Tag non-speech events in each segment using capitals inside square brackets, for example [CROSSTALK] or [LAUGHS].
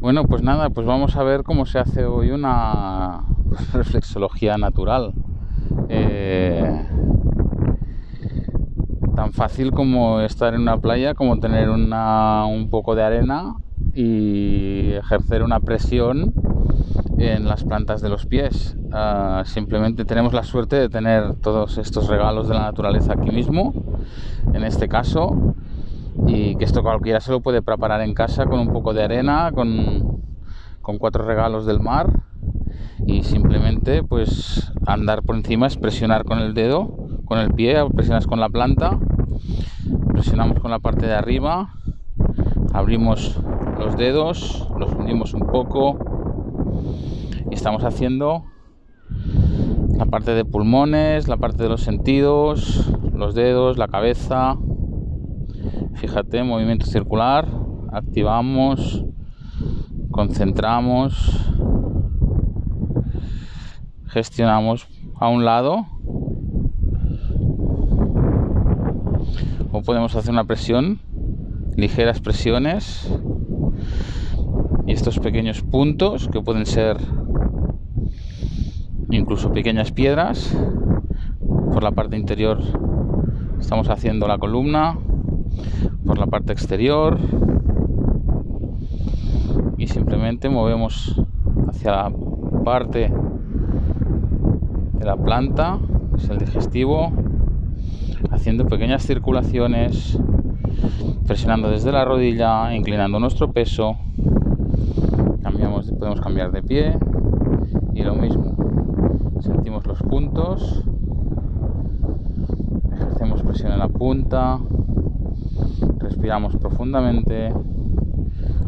Bueno, pues nada, pues vamos a ver cómo se hace hoy una [LAUGHS] reflexología natural. Eh, tan fácil como estar en una playa, como tener una, un poco de arena y ejercer una presión en las plantas de los pies. Ah, simplemente tenemos la suerte de tener todos estos regalos de la naturaleza aquí mismo, en este caso, y que esto cualquiera se lo puede preparar en casa con un poco de arena, con, con cuatro regalos del mar y simplemente pues andar por encima es presionar con el dedo, con el pie, presionas con la planta, presionamos con la parte de arriba, abrimos los dedos, los unimos un poco y estamos haciendo la parte de pulmones, la parte de los sentidos, los dedos, la cabeza. Fíjate, movimiento circular, activamos, concentramos, gestionamos a un lado o podemos hacer una presión, ligeras presiones y estos pequeños puntos que pueden ser incluso pequeñas piedras por la parte interior estamos haciendo la columna por la parte exterior. Y simplemente movemos hacia la parte de la planta que es el digestivo haciendo pequeñas circulaciones presionando desde la rodilla inclinando nuestro peso. Cambiamos podemos cambiar de pie. Y lo mismo sentimos los puntos. Ejercemos presión en la punta respiramos profundamente.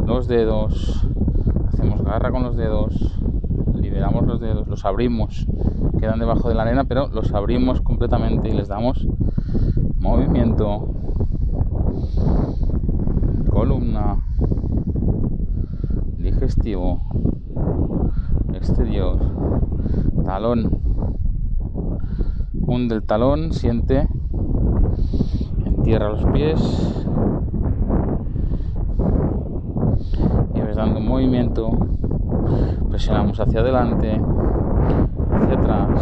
Los dedos. Hacemos garra con los dedos. Liberamos los dedos. Los abrimos. Quedan debajo de la arena pero los abrimos completamente y les damos movimiento. Columna. Digestivo. Exterior. Talón. Hunde el talón siente. Entierra los pies y ves dando un movimiento presionamos hacia adelante hacia atrás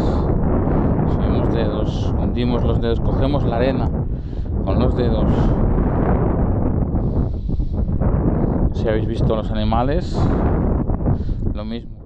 subimos dedos hundimos los dedos cogemos la arena con los dedos. Si habéis visto los animales lo mismo